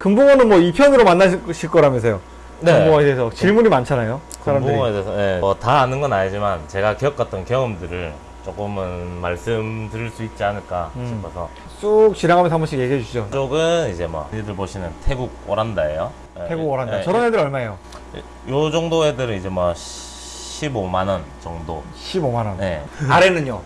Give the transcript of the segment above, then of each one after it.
금붕어는 뭐 2편으로 만나실 거라면서요. 네. 금붕어에 대해서 질문이 많잖아요. 사람들이. 금붕어에 대해서 예, 뭐다 아는 건 아니지만 제가 겪었던 경험들을 조금은 말씀드릴 수 있지 않을까 음. 싶어서 쑥 지나가면서 한 번씩 얘기해 주시죠. 이쪽은 이제 뭐 니들 보시는 태국 오란다예요. 예, 태국 오란다. 예, 저런 애들 얼마예요? 요 정도 애들은 이제 뭐 15만 원 정도. 15만 원. 네. 아래는요?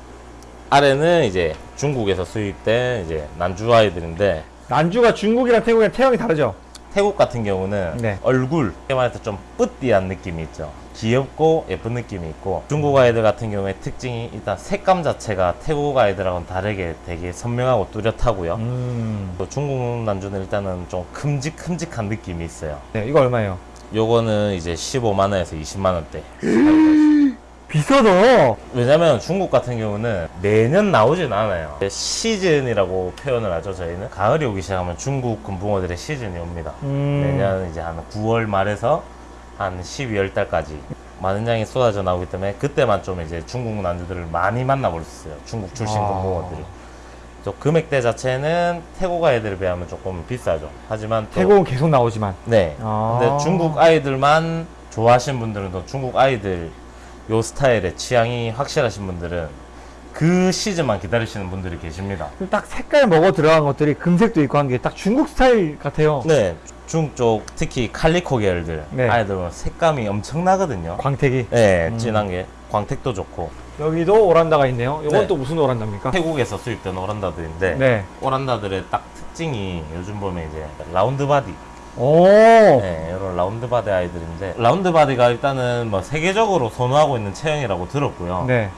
아래는 이제 중국에서 수입된 이제 난주 아이들인데 난주가 중국이랑 태국이랑 태형이 다르죠? 태국 같은 경우는 네. 얼굴 말해서 좀 뿌띠한 느낌이 있죠. 귀엽고 예쁜 느낌이 있고 중국 아이들 같은 경우에 특징이 일단 색감 자체가 태국 아이들하고는 다르게 되게 선명하고 뚜렷하고요. 음. 또 중국 난주는 일단은 좀 큼직큼직한 느낌이 있어요. 네, 이거 얼마예요? 요거는 이제 15만 원에서 20만 원대. 비싸다. 왜냐면 중국 같은 경우는 매년 나오진 않아요. 시즌이라고 표현을 하죠, 저희는. 가을이 오기 시작하면 중국 금붕어들의 시즌이 옵니다. 음. 매년 이제 한 9월 말에서 한 12월 달까지 많은 양이 쏟아져 나오기 때문에 그때만 좀 이제 중국 난주들을 많이 만나볼 수 있어요. 중국 출신 아. 금붕어들이. 또 금액대 자체는 태국 아이들에 비하면 조금 비싸죠. 하지만 또 태국은 계속 나오지만. 네. 아. 근데 중국 아이들만 좋아하시는 분들은 또 중국 아이들 요 스타일의 취향이 확실하신 분들은 그 시즌만 기다리시는 분들이 계십니다. 딱 색깔 먹어 들어간 것들이 금색도 있고 한 게 딱 중국 스타일 같아요. 네. 중국 쪽 특히 칼리코 계열들 네. 아이들은 색감이 엄청나거든요. 광택이. 네, 음. 진한 게 광택도 좋고 여기도 오란다가 있네요. 이건 네. 또 무슨 오란다입니까? 태국에서 수입된 오란다들인데 네. 오란다들의 딱 특징이 요즘 보면 이제 round body 오. 네, 이런 round body 아이들인데 round body가 일단은 뭐 세계적으로 선호하고 있는 체형이라고 들었고요. 네.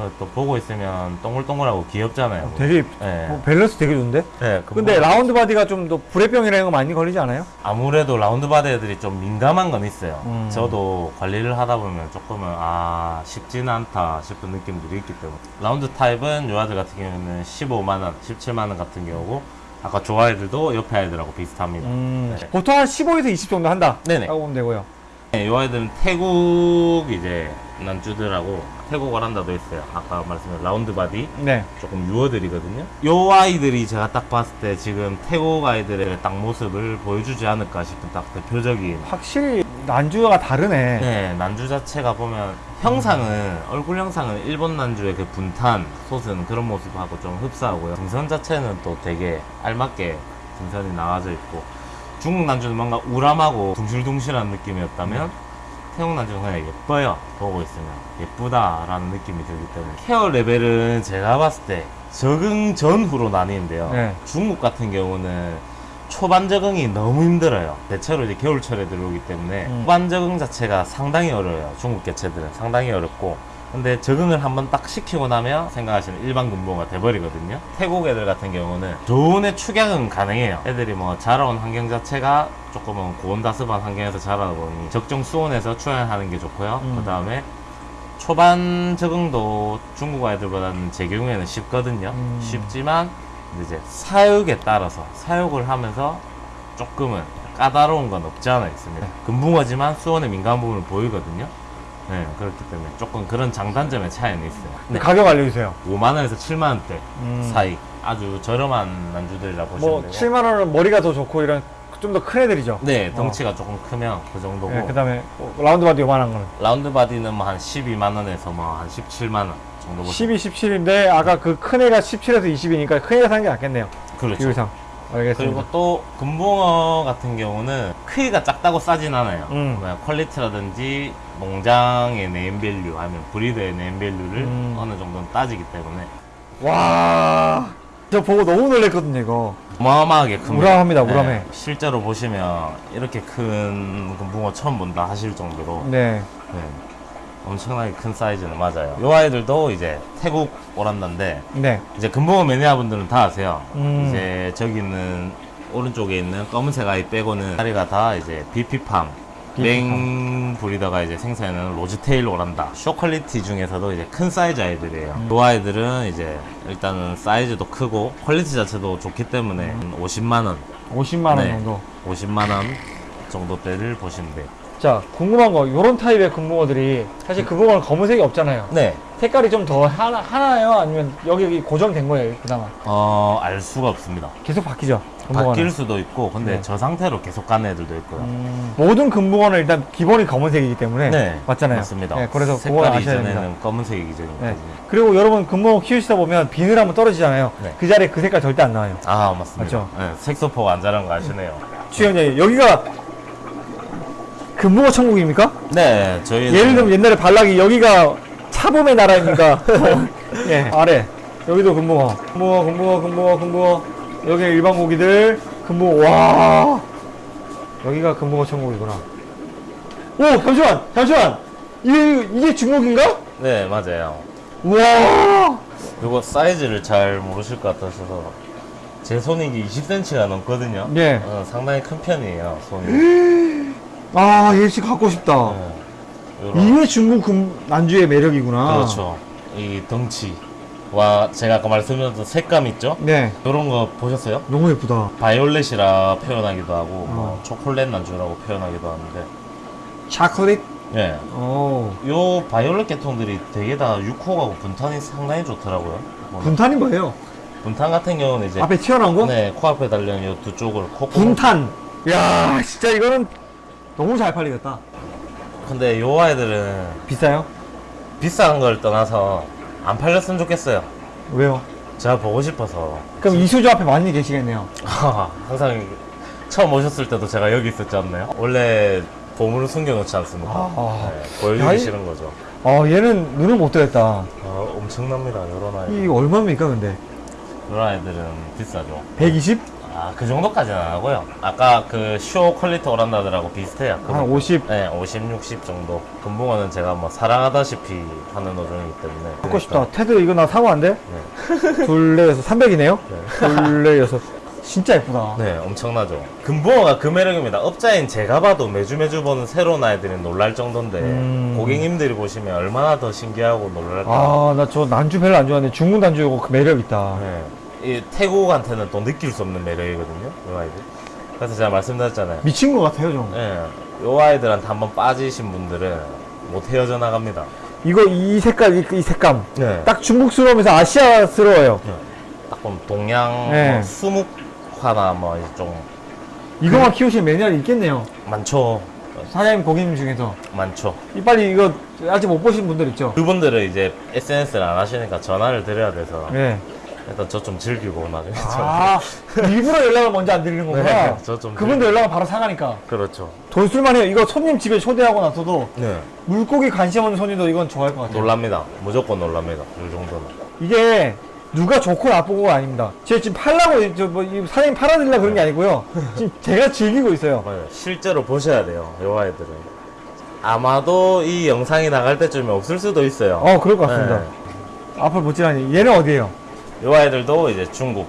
어, 또 보고 있으면 동글동글하고 귀엽잖아요. 되게 네. 어, 밸런스 되게 좋은데? 네, 그 근데 뭐 round body가 좀 더 부레병이라는 거 많이 걸리지 않아요? 아무래도 round body 애들이 좀 민감한 건 있어요. 음. 저도 관리를 하다 보면 조금은 아 쉽지는 않다 싶은 느낌들이 있기 때문에 round type은 요 아들 같은 경우는 15만 원, 17만 원 같은 경우고 아까 조 아이들도 옆에 아이들하고 비슷합니다. 음. 네. 보통 한 15에서 20 정도 한다. 네네. 라고 보면 되고요. 네, 요 아이들은 태국 이제 난주들하고 태국 오란다도 있어요. 아까 말씀드린 round body 네. 조금 유어들이거든요. 요 아이들이 제가 딱 봤을 때 지금 태국 아이들의 딱 모습을 보여주지 않을까 싶은 딱 대표적인 확실히 난주가 다르네. 네, 난주 자체가 보면 형상은 얼굴 형상은 일본 난주의 그 분탄 솟은 그런 모습하고 좀 흡사하고요. 등선 자체는 또 되게 알맞게 등선이 나와져 있고 중국 난주는 뭔가 우람하고 둥실둥실한 느낌이었다면 태 국 난주는 그냥 예뻐요. 보고 있으면 예쁘다 라는 느낌이 들기 때문에 케어 레벨은 제가 봤을 때 적응 전후로 나뉘는데요. 네. 중국 같은 경우는 초반 적응이 너무 힘들어요. 대체로 이제 겨울철에 들어오기 때문에 음. 초반 적응 자체가 상당히 어려워요. 중국 개체들은 상당히 어렵고. 근데 적응을 한번 딱 시키고 나면 생각하시는 일반 근무가 돼버리거든요. 태국 애들 같은 경우는 좋은 애 축약은 가능해요. 애들이 뭐 자라온 환경 자체가 조금은 고온다습한 환경에서 자라다 보니 적정 수온에서 출연하는 게 좋고요. 음. 그 다음에 초반 적응도 중국 아이들보다는 제 경우에는 쉽거든요. 음. 쉽지만 이제 사육에 따라서 사육을 하면서 조금은 까다로운 건 없지 않아 있습니다. 금붕어지만 수온에 민감한 부분을 보이거든요. 네, 그렇기 때문에 조금 그런 장단점의 차이는 있어요. 네, 가격 알려주세요. 5만 원에서 7만 원대 음. 사이 아주 저렴한 난주들이라 보시면 뭐 되고. 7만 원은 머리가 더 좋고 이런 좀 더 큰 애들이죠. 네, 덩치가 조금 크면 그 정도고 네, 그다음에 round body 요만한 거는 round body는 뭐 한 12만 원에서 뭐 한 17만 원 정도 보시면 12, 17인데 아까 그 큰 애가 17에서 20이니까 큰 애가 사는 게 낫겠네요. 그렇죠. 비율상. 알겠습니다. 그리고 또 금붕어 같은 경우는 크기가 작다고 싸진 않아요. 음. 뭐 quality라든지 농장의 name value 아니면 breed의 name value를 음. 어느 정도는 따지기 때문에 와. 저 보고 너무 놀랬거든요, 이거. 어마어마하게 큽니다. 우람합니다, 우람해. 네, 실제로 보시면 이렇게 큰 금붕어 처음 본다 하실 정도로 네. 네, 엄청나게 큰 사이즈는 맞아요. 이 아이들도 이제 태국 오란다인데 네. 이제 금붕어 매니아 분들은 다 아세요. 음. 이제 저기 있는 오른쪽에 있는 검은색 아이 빼고는 다리가 다 이제 비피팜 맹 breeder가 이제 생산하는 rosetail 오란다 show quality 중에서도 이제 큰 사이즈 아이들이에요 음. 이 아이들은 이제 일단은 사이즈도 크고 quality 자체도 좋기 때문에 50만원 50만 원 네. 정도. 50만원 정도대를 보시면 돼요 자, 궁금한 거, 요런 타입의 금붕어들이 사실 금붕어는 검은색이 없잖아요. 네. 색깔이 좀 더 하나, 하나요? 아니면 여기 여기 고정된 거예요, 그나마? 어, 알 수가 없습니다. 계속 바뀌죠? 금붕어는. 바뀔 수도 있고, 근데 네. 저 상태로 계속 가는 애들도 있고요. 음, 모든 금붕어는 일단 기본이 검은색이기 때문에 네. 맞잖아요. 맞습니다. 네, 그래서 색깔이 아셔야 됩니다. 이전에는 검은색이 기존이거든요. 네. 그리고 여러분 금붕어 키우시다 보면 비늘 한번 떨어지잖아요. 네. 그 자리에 그 색깔 절대 안 나와요. 아, 맞습니다. 맞죠? 네, 색소포가 안 자란 거 아시네요. 추영장님 여기가 금붕어 천국입니까? 네, 저희는. 예를 들면 옛날에 발락이 여기가 차범의 나라입니까? 예, 아래 여기도 금붕어, 금붕어, 금붕어, 금붕어, 금붕어. 여기 일반 고기들 금붕어. 와, 여기가 금붕어 천국이구나. 오, 잠시만, 잠시만. 이게 이게 중국인가? 네, 맞아요. 와, 요거 사이즈를 잘 모르실 것 같아서 제 손이 이게 20cm가 넘거든요. 네. 어, 상당히 큰 편이에요, 손이. 아, 얘씨 갖고 싶다. 네. 이게 중국 금 난주의 매력이구나. 그렇죠. 이 덩치 와 제가 아까 말씀드렸던 색감 있죠? 네, 이런 거 보셨어요? 너무 예쁘다. 바이올렛이라 표현하기도 하고 뭐 어. 초콜릿 난주라고 표현하기도 하는데 차콜릿. 예. 오, 요 바이올렛 계통들이 되게 다 육호하고 분탄이 상당히 좋더라고요. 뭐 분탄이 뭐예요? 분탄 같은 경우는 이제 앞에 튀어나온 거? 네 코앞에 달려있는 요두 쪽을 콧구멍 분탄. 야, 진짜 이거는 너무 잘 팔리겠다. 근데 요 아이들은 비싸요? 비싼 걸 떠나서 안 팔렸으면 좋겠어요. 왜요? 제가 보고 싶어서 그럼 이 수조 앞에 많이 계시겠네요. 항상 처음 오셨을 때도 제가 여기 있었지 않나요? 원래 보물을 숨겨놓지 않습니까? 아. 네, 보여주기 야, 이- 싫은 거죠. 어, 얘는 눈을 못 뜨겠다. 어, 엄청납니다. 요런 아이. 이게 얼마입니까, 근데? 요런 아이들은 비싸죠. 120? 아, 그 정도까지는 안 하고요. 아까 그 show quality 오란다들하고 비슷해요. 한 50? 네, 50, 60 정도. 금붕어는 제가 뭐 사랑하다시피 하는 어종이기 때문에. 갖고 싶다. 테드 이거 나 사고 안 돼? 네. 둘레 여섯, 300이네요? 네. 둘레 여섯. 진짜 예쁘다. 네, 엄청나죠. 금붕어가 그 매력입니다. 업자인 제가 봐도 매주 매주 보는 새로운 아이들이 놀랄 정도인데 음. 고객님들이 보시면 얼마나 더 신기하고 놀랄까. 아, 나 저 난주 별로 안 좋아하는데 중국 난주고 그 매력 있다. 네. 이 태국한테는 또 느낄 수 없는 매력이거든요. 이 아이들. 그래서 제가 말씀드렸잖아요. 미친 것 같아요, 좀. 예. 요 아이들한테 한번 빠지신 분들은 못 헤어져 나갑니다. 이거 이 색깔, 이, 이 색감. 네. 딱 중국스러우면서 아시아스러워요. 딱 보면 동양 네. 뭐 수묵화나 뭐 이제 좀 이거만 키우시는 매니아이 있겠네요. 많죠. 사장님 고객님 중에서. 많죠. 이 빨리 이거 아직 못 보신 분들 있죠? 그분들은 이제 SNS를 안 하시니까 전화를 드려야 돼서 네. 일단 저 좀 즐기고 나중에 아, 일부러 연락을 먼저 안 드리는 거구나. 네, 저좀 그분도 연락을 바로 사가니까. 그렇죠. 돈 쓸만해요. 이거 손님 집에 초대하고 나서도 네. 물고기 관심 없는 손님도 이건 좋아할 것 같아요. 놀랍니다. 무조건 놀랍니다. 이 정도는. 이게 누가 좋고 나쁘고가 아닙니다. 제가 지금 팔라고, 저 뭐, 이 사장님 팔아드리려고 그런 게 아니고요. 지금 제가 즐기고 있어요. 네, 실제로 보셔야 돼요. 요 아이들은. 아마도 이 영상이 나갈 때쯤에 없을 수도 있어요. 어, 그럴 것 같습니다. 네. 앞을 보지라니. 얘는 어디에요? 요 아이들도 이제 중국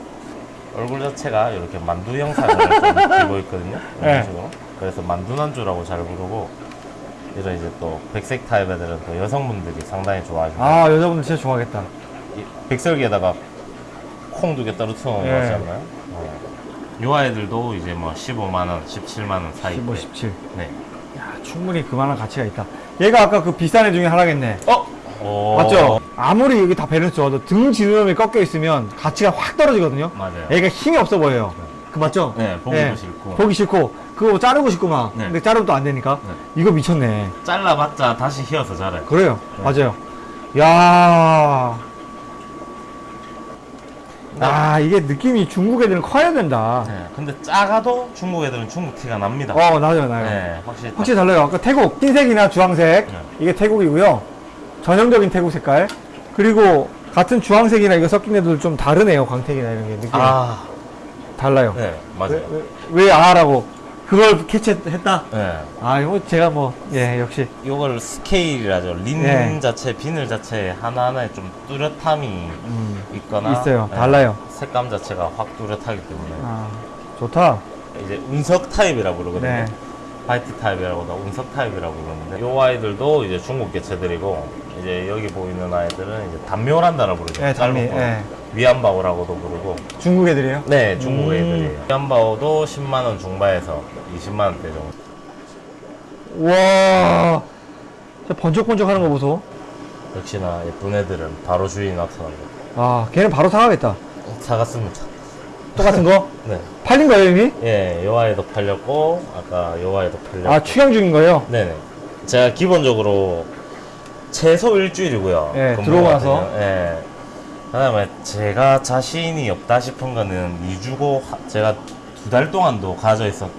얼굴 자체가 이렇게 만두 형상을 좀 띠고 있거든요. 이런 네. 식으로. 그래서 만두난주라고 잘 부르고 이런 이제 또 백색 타입 애들은 또 여성분들이 상당히 좋아하시고 아, 여자분들 진짜 좋아하겠다. 이 백설기에다가 콩 두 개 떨어뜨려 놓은 거 네. 같지 않나요? 네. 요 아이들도 이제 뭐 15만 원, 17만 원 사이. 15, 17. 네. 야, 충분히 그만한 가치가 있다. 얘가 아까 그 비싼 애 중에 하나겠네. 어? 오. 맞죠? 아무리 여기 다 밸런스 좋아도 등 지느러미 꺾여 있으면 가치가 확 떨어지거든요. 맞아요. 얘가 힘이 없어 보여요. 그 맞죠? 네, 보기도 싫고. 보기 싫고 그거 자르고 싶고 막. 네. 근데 자르면 또 안 되니까. 이거 미쳤네. 잘라봤자 다시 휘어서 자라요. 그래요. 네. 맞아요. 야. 아, 이게 느낌이 중국 애들은 커야 된다. 네. 근데 작아도 중국 애들은 중국 티가 납니다. 어, 나요, 나요. 네, 확실히. 확실히 달라요. 아까 태국 흰색이나 주황색 네. 이게 태국이고요. 전형적인 태국 색깔. 그리고 같은 주황색이나 이거 섞인 애들 좀 다르네요. 광택이나 이런 게 느낌 이 아, 달라요. 네, 맞아요. 왜, 왜, 왜 아라고 그걸 캐치했다? 네. 아, 이거 제가 뭐 예, 역시 요걸 스케일이라죠. 린 네. 자체, 비늘 자체 하나하나에 좀 뚜렷함이 음, 있거나 있어요. 네, 달라요. 색감 자체가 확 뚜렷하기 때문에 아, 좋다. 이제 운석 타입이라고 그러거든요. 네. white type이라고도 운석 타입이라고 그러는데 요 아이들도 이제 중국 개체들이고 이제 여기 보이는 아이들은 이제 단미오란다라고 부르죠. 예, 단미. 예. 위안바오라고도 부르고 중국 애들이에요? 네 중국 음. 애들이에요. 위안바오도 10만 원 중반에서 20만 원대 정도. 와. 저 번쩍번쩍 하는 거 보소. 역시나 예쁜 애들은 바로 주인이 나타납니다. 아, 걔는 바로 사가겠다. 사갔습니다. 똑같은 거? 네. 팔린 거예요, 이미? 예, 요 아이도 팔렸고, 아까 요 아이도 팔렸고. 아, 추경 중인 거예요? 네네. 제가 기본적으로 최소 일주일이고요. 예, 들어오고 나서. 경우. 예. 그다음에 제가 자신이 없다 싶은 거는 2주고 제가 두 달 동안도 가져 있었던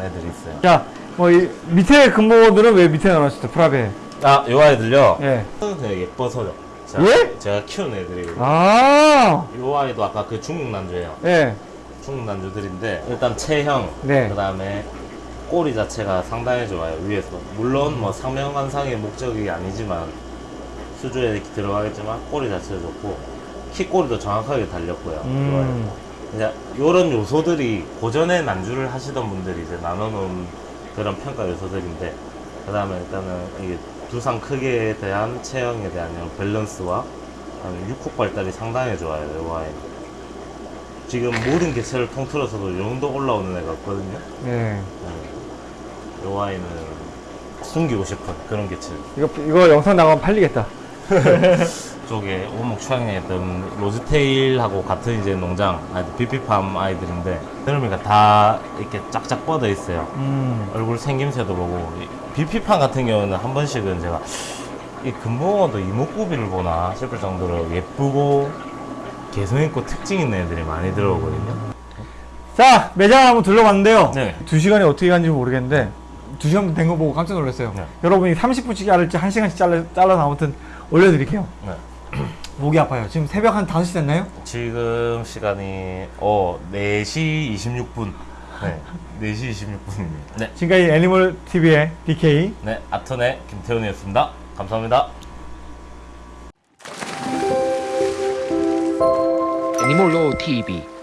애들이 있어요. 자, 뭐, 이 밑에 근무들은 왜 밑에 나눴어요? 프라베. 아, 요 아이들요. 예. 그냥 예뻐서요. 제가, 예? 제가 키운 애들이고. 아, 요 아이도 아까 그 중국 난주예요. 예. 중국 난주들인데 일단 체형, 네. 그다음에 꼬리 자체가 상당히 좋아요 위에서. 물론 뭐 상명관상의 목적이 아니지만 수조에 들어가겠지만 꼬리 자체가 좋고 키 꼬리도 정확하게 달렸고요. 음. 이제 이런 요소들이 고전에 난주를 하시던 분들이 이제 나눠놓은 그런 평가 요소들인데 그 다음에 일단은 이게 두상 크기에 대한 체형에 대한 이런 밸런스와 육폭 발달이 상당히 좋아요. 이 아이는. 지금 모든 개체를 통틀어서도 이 정도 올라오는 애가 없거든요. 예. 네. 이 아이는 숨기고 싶은 그런 개체. 이거, 이거 영상 나가면 팔리겠다. 쪽에 오목 있던 로즈테일하고 같은 이제 농장 아이들 비피팜 아이들인데 그러니까 다 이렇게 쫙쫙 뻗어 있어요. 음. 얼굴 생김새도 보고 이 비피팜 같은 경우는 한 번씩은 제가 이 금붕어도 이목구비를 보나 싶을 정도로 예쁘고 개성 있고 특징 있는 애들이 많이 들어오거든요. 자, 매장 한번 둘러봤는데요. 네. 두 시간이 어떻게 간지 모르겠는데, 두 시간 된 거 보고 깜짝 놀랐어요. 네. 여러분이 30분씩 자를지 1시간씩 잘라, 잘라서 아무튼 올려드릴게요. 네. 목이 아파요. 지금 새벽 한 5시 됐나요? 지금 시간이 어 4시 26분. 네. 4시 26분입니다. 네. 지금까지 애니멀 TV의 DK. 네, 아턴의 김태훈이었습니다. 감사합니다. Law TV